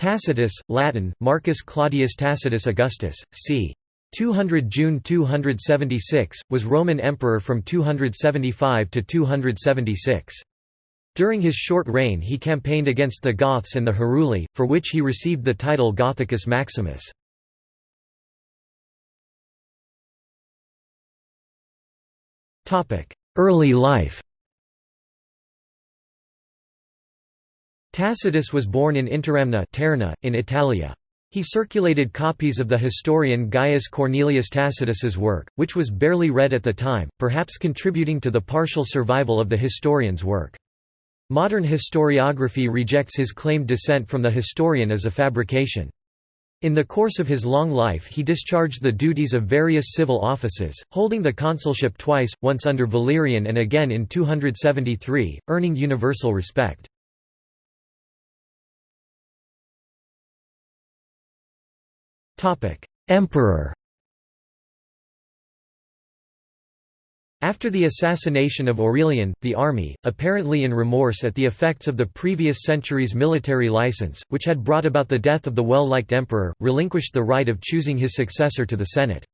Tacitus, Latin, Marcus Claudius Tacitus Augustus, c. 200 June 276, was Roman emperor from 275 to 276. During his short reign he campaigned against the Goths and the Heruli, for which he received the title Gothicus Maximus. Early life Tacitus was born in Interamna Terni, in Italia. He circulated copies of the historian Gaius Cornelius Tacitus's work, which was barely read at the time, perhaps contributing to the partial survival of the historian's work. Modern historiography rejects his claimed descent from the historian as a fabrication. In the course of his long life he discharged the duties of various civil offices, holding the consulship twice, once under Valerian and again in 273, earning universal respect. Emperor After the assassination of Aurelian, the army, apparently in remorse at the effects of the previous century's military license, which had brought about the death of the well-liked emperor, relinquished the right of choosing his successor to the Senate.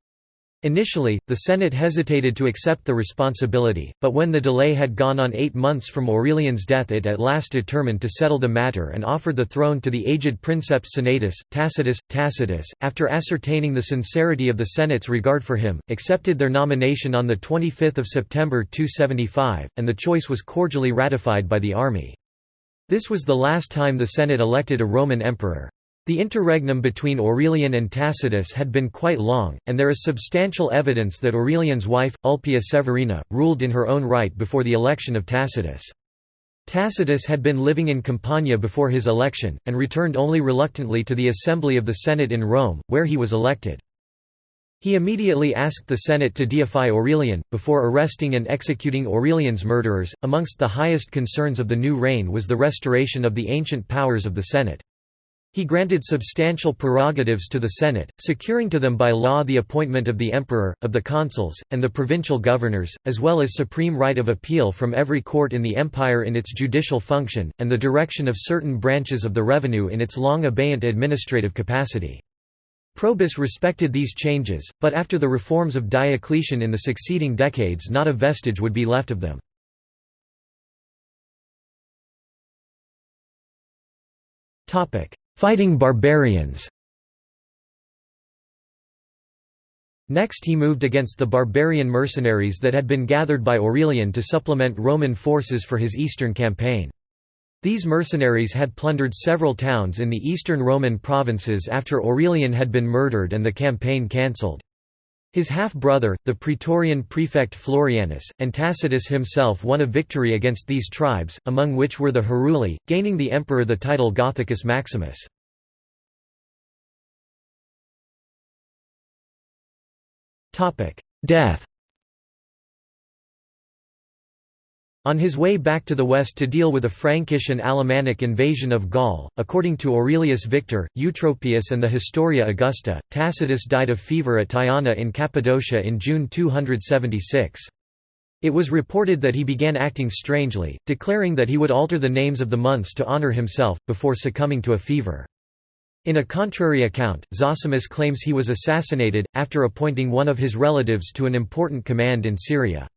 Initially, the Senate hesitated to accept the responsibility, but when the delay had gone on eight months from Aurelian's death it at last determined to settle the matter and offered the throne to the aged princeps senatus, Tacitus. Tacitus, after ascertaining the sincerity of the Senate's regard for him, accepted their nomination on 25 September 275, and the choice was cordially ratified by the army. This was the last time the Senate elected a Roman emperor. The interregnum between Aurelian and Tacitus had been quite long, and there is substantial evidence that Aurelian's wife, Ulpia Severina, ruled in her own right before the election of Tacitus. Tacitus had been living in Campania before his election, and returned only reluctantly to the assembly of the Senate in Rome, where he was elected. He immediately asked the Senate to deify Aurelian, before arresting and executing Aurelian's murderers. Amongst the highest concerns of the new reign was the restoration of the ancient powers of the Senate. He granted substantial prerogatives to the Senate, securing to them by law the appointment of the emperor, of the consuls, and the provincial governors, as well as supreme right of appeal from every court in the empire in its judicial function, and the direction of certain branches of the revenue in its long abeyant administrative capacity. Probus respected these changes, but after the reforms of Diocletian in the succeeding decades not a vestige would be left of them. Fighting barbarians Next he moved against the barbarian mercenaries that had been gathered by Aurelian to supplement Roman forces for his eastern campaign. These mercenaries had plundered several towns in the eastern Roman provinces after Aurelian had been murdered and the campaign cancelled. His half-brother, the praetorian prefect Florianus, and Tacitus himself won a victory against these tribes, among which were the Heruli, gaining the emperor the title Gothicus Maximus. Death On his way back to the west to deal with a Frankish and Alemannic invasion of Gaul, according to Aurelius Victor, Eutropius and the Historia Augusta, Tacitus died of fever at Tyana in Cappadocia in June 276. It was reported that he began acting strangely, declaring that he would alter the names of the months to honor himself, before succumbing to a fever. In a contrary account, Zosimus claims he was assassinated, after appointing one of his relatives to an important command in Syria.